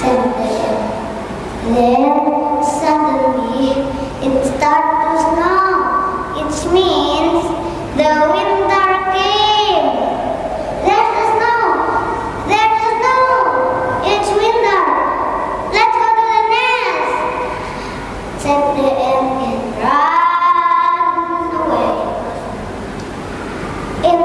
sensation. Then suddenly it started to snow. It means the winter came. There's the snow. There's the snow. It's winter. Let's go to the nest. Said the ant and ran away. And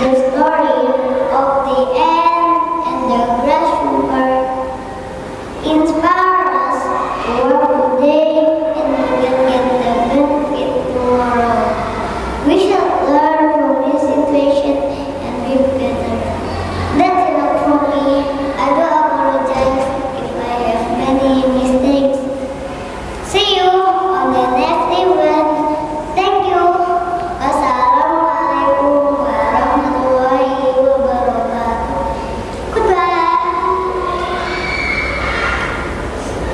The story